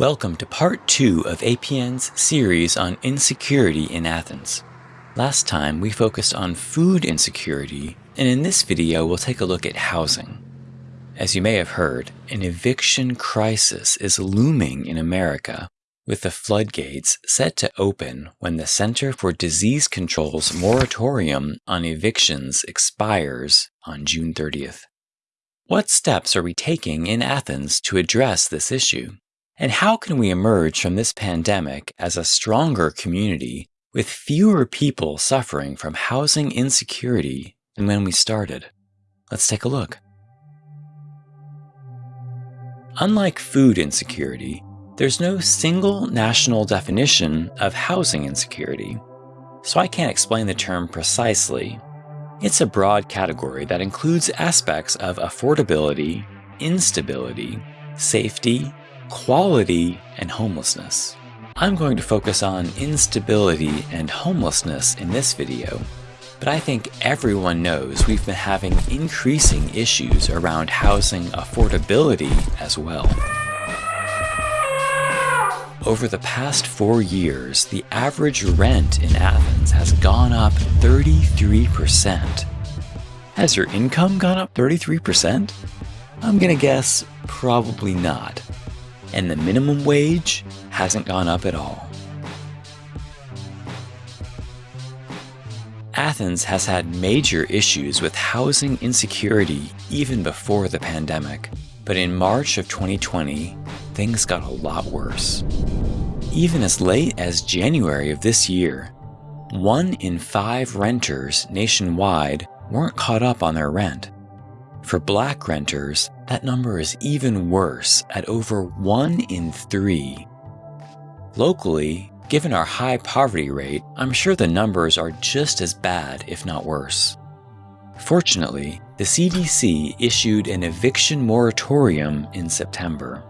Welcome to part two of APN's series on insecurity in Athens. Last time we focused on food insecurity, and in this video we'll take a look at housing. As you may have heard, an eviction crisis is looming in America, with the floodgates set to open when the Center for Disease Control's moratorium on evictions expires on June 30th. What steps are we taking in Athens to address this issue? And how can we emerge from this pandemic as a stronger community with fewer people suffering from housing insecurity than when we started? Let's take a look. Unlike food insecurity, there's no single national definition of housing insecurity, so I can't explain the term precisely. It's a broad category that includes aspects of affordability, instability, safety, quality, and homelessness. I'm going to focus on instability and homelessness in this video, but I think everyone knows we've been having increasing issues around housing affordability as well. Over the past four years, the average rent in Athens has gone up 33%. Has your income gone up 33%? I'm gonna guess probably not and the minimum wage hasn't gone up at all. Athens has had major issues with housing insecurity even before the pandemic, but in March of 2020, things got a lot worse. Even as late as January of this year, one in five renters nationwide weren't caught up on their rent. For black renters, that number is even worse at over 1 in 3. Locally, given our high poverty rate, I'm sure the numbers are just as bad, if not worse. Fortunately, the CDC issued an eviction moratorium in September.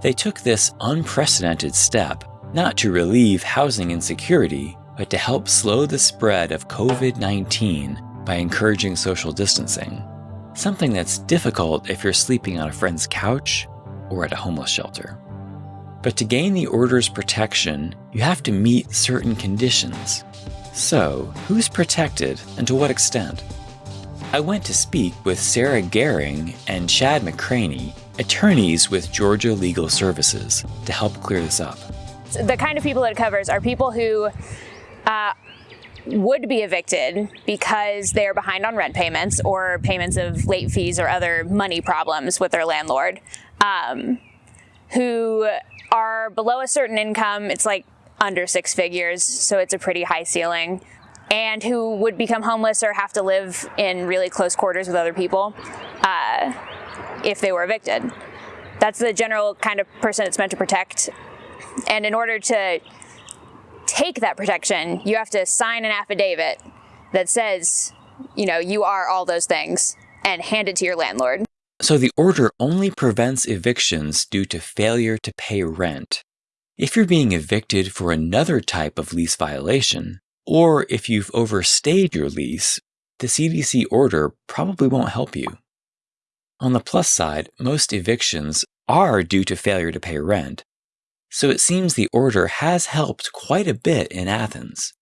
They took this unprecedented step not to relieve housing insecurity, but to help slow the spread of COVID-19 by encouraging social distancing something that's difficult if you're sleeping on a friend's couch or at a homeless shelter. But to gain the order's protection, you have to meet certain conditions. So, who's protected and to what extent? I went to speak with Sarah Gehring and Chad McCraney, attorneys with Georgia Legal Services, to help clear this up. The kind of people that it covers are people who uh, would be evicted because they're behind on rent payments or payments of late fees or other money problems with their landlord, um, who are below a certain income, it's like under six figures, so it's a pretty high ceiling, and who would become homeless or have to live in really close quarters with other people uh, if they were evicted. That's the general kind of person it's meant to protect. And in order to take that protection, you have to sign an affidavit that says, you know, you are all those things and hand it to your landlord. So the order only prevents evictions due to failure to pay rent. If you're being evicted for another type of lease violation, or if you've overstayed your lease, the CDC order probably won't help you. On the plus side, most evictions are due to failure to pay rent, so it seems the order has helped quite a bit in Athens.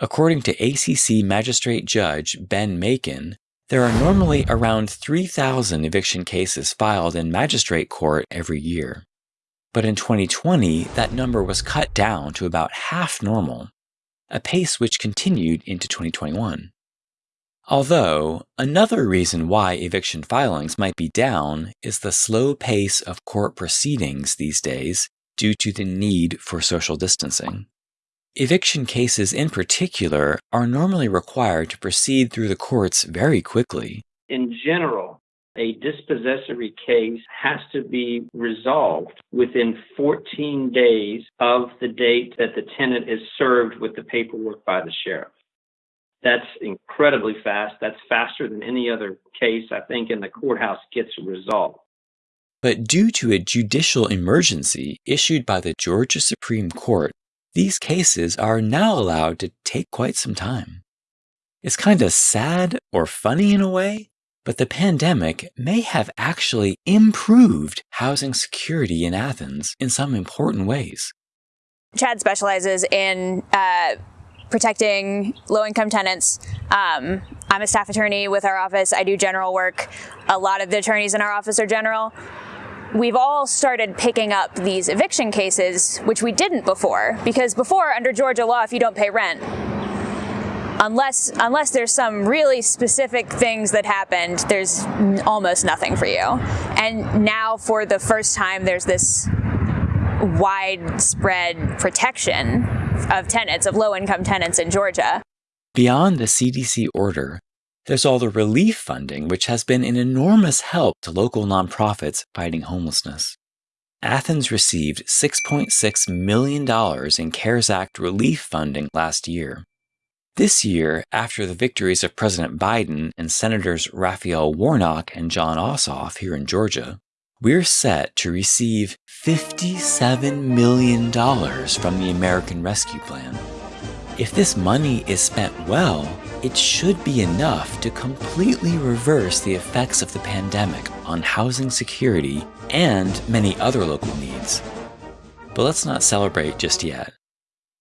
According to ACC Magistrate Judge Ben Macon, there are normally around 3,000 eviction cases filed in magistrate court every year. But in 2020, that number was cut down to about half normal, a pace which continued into 2021. Although, another reason why eviction filings might be down is the slow pace of court proceedings these days due to the need for social distancing. Eviction cases in particular are normally required to proceed through the courts very quickly. In general, a dispossessory case has to be resolved within 14 days of the date that the tenant is served with the paperwork by the sheriff. That's incredibly fast. That's faster than any other case I think in the courthouse gets resolved. But due to a judicial emergency issued by the Georgia Supreme Court, these cases are now allowed to take quite some time. It's kind of sad or funny in a way, But the pandemic may have actually improved housing security in Athens in some important ways. Chad specializes in uh, protecting low-income tenants. Um, I'm a staff attorney with our office. I do general work. A lot of the attorneys in our office are general. We've all started picking up these eviction cases, which we didn't before, because before, under Georgia law, if you don't pay rent, unless unless there's some really specific things that happened, there's almost nothing for you. And now, for the first time, there's this widespread protection of tenants, of low-income tenants in Georgia. Beyond the CDC order, there's all the relief funding, which has been an enormous help to local nonprofits fighting homelessness. Athens received $6.6 million in CARES Act relief funding last year. This year, after the victories of President Biden and Senators Raphael Warnock and Jon Ossoff here in Georgia, we're set to receive $57 million from the American Rescue Plan. If this money is spent well, it should be enough to completely reverse the effects of the pandemic on housing security and many other local needs. But let's not celebrate just yet.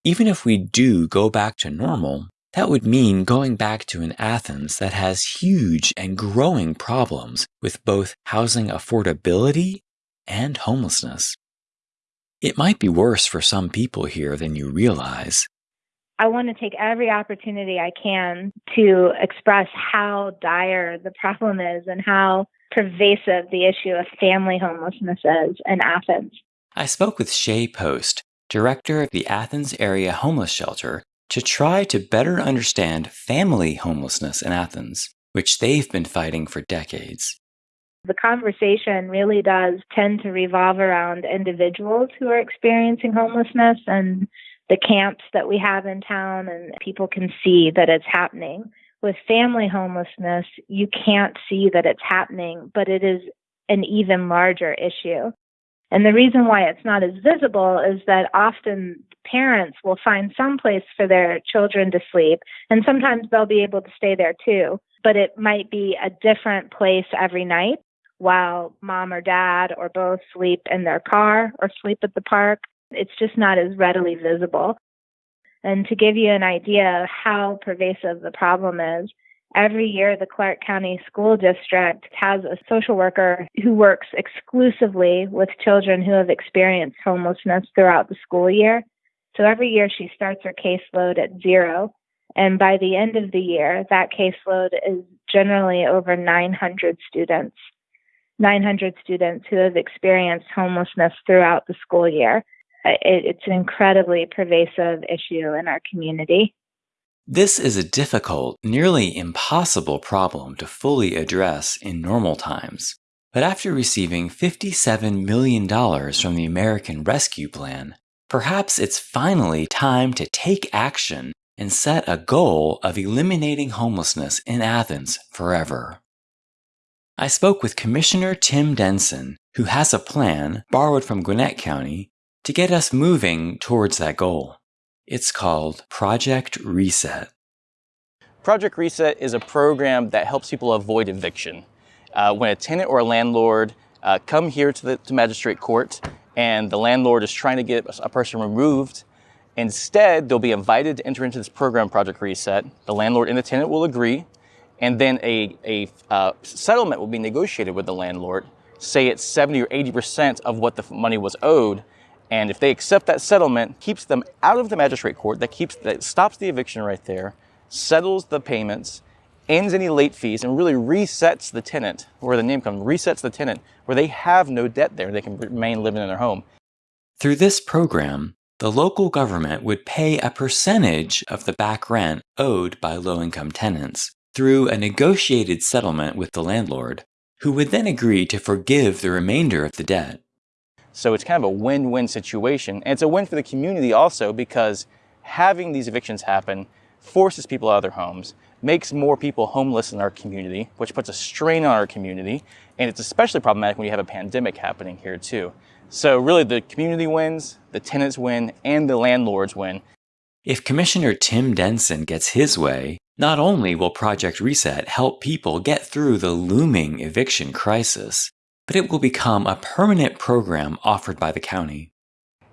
Even if we do go back to normal, that would mean going back to an Athens that has huge and growing problems with both housing affordability and homelessness. It might be worse for some people here than you realize. I want to take every opportunity I can to express how dire the problem is and how pervasive the issue of family homelessness is in Athens. I spoke with Shay Post, director of the Athens Area Homeless Shelter, to try to better understand family homelessness in Athens, which they've been fighting for decades. The conversation really does tend to revolve around individuals who are experiencing homelessness and the camps that we have in town, and people can see that it's happening. With family homelessness, you can't see that it's happening, but it is an even larger issue. And the reason why it's not as visible is that often parents will find some place for their children to sleep, and sometimes they'll be able to stay there too. But it might be a different place every night while mom or dad or both sleep in their car or sleep at the park. It's just not as readily visible. And to give you an idea of how pervasive the problem is, Every year, the Clarke County School District has a social worker who works exclusively with children who have experienced homelessness throughout the school year. So every year she starts her caseload at zero. And by the end of the year, that caseload is generally over 900 students. 900 students who have experienced homelessness throughout the school year. It's an incredibly pervasive issue in our community. This is a difficult, nearly impossible problem to fully address in normal times. But after receiving $57 million from the American Rescue Plan, perhaps it's finally time to take action and set a goal of eliminating homelessness in Athens forever. I spoke with Commissioner Tim Denson, who has a plan, borrowed from Gwinnett County, to get us moving towards that goal. It's called Project Reset. Project Reset is a program that helps people avoid eviction. Uh, when a tenant or a landlord uh, come here to the to magistrate court and the landlord is trying to get a person removed, instead they'll be invited to enter into this program, Project Reset. The landlord and the tenant will agree, and then a, a uh, settlement will be negotiated with the landlord. Say it's 70 or 80% of what the money was owed, and if they accept that settlement, keeps them out of the magistrate court, that keeps that stops the eviction right there, settles the payments, ends any late fees, and really resets the tenant, where the name comes, resets the tenant, where they have no debt there, they can remain living in their home. Through this program, the local government would pay a percentage of the back rent owed by low-income tenants through a negotiated settlement with the landlord, who would then agree to forgive the remainder of the debt. So it's kind of a win-win situation. And it's a win for the community also because having these evictions happen forces people out of their homes, makes more people homeless in our community, which puts a strain on our community. And it's especially problematic when you have a pandemic happening here too. So really the community wins, the tenants win, and the landlords win. If Commissioner Tim Denson gets his way, Not only will Project Reset help people get through the looming eviction crisis, but it will become a permanent program offered by the county.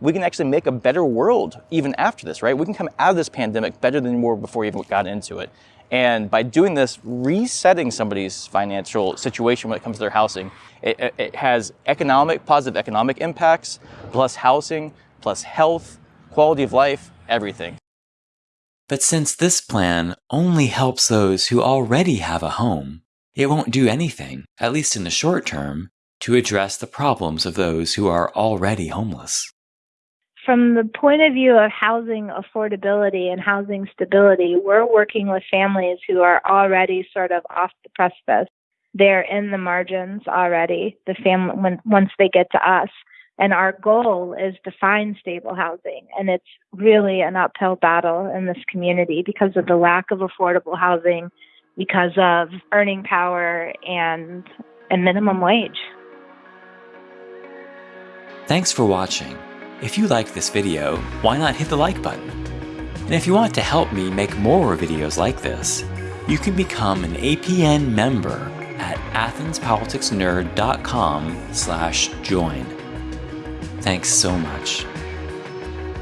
We can actually make a better world even after this, right? We can come out of this pandemic better than we were before we even got into it. And by doing this, resetting somebody's financial situation when it comes to their housing, it, it has economic, positive economic impacts, plus housing, plus health, quality of life, everything. But since this plan only helps those who already have a home, it won't do anything, at least in the short term, to address the problems of those who are already homeless. From the point of view of housing affordability and housing stability, we're working with families who are already sort of off the precipice. They're in the margins already, the family when once they get to us. And our goal is to find stable housing. And it's really an uphill battle in this community because of the lack of affordable housing, because of earning power and a minimum wage. Thanks for watching. If you like this video, why not hit the like button? And if you want to help me make more videos like this, you can become an APN member at athenspoliticsnerd.com slash join. Thanks so much.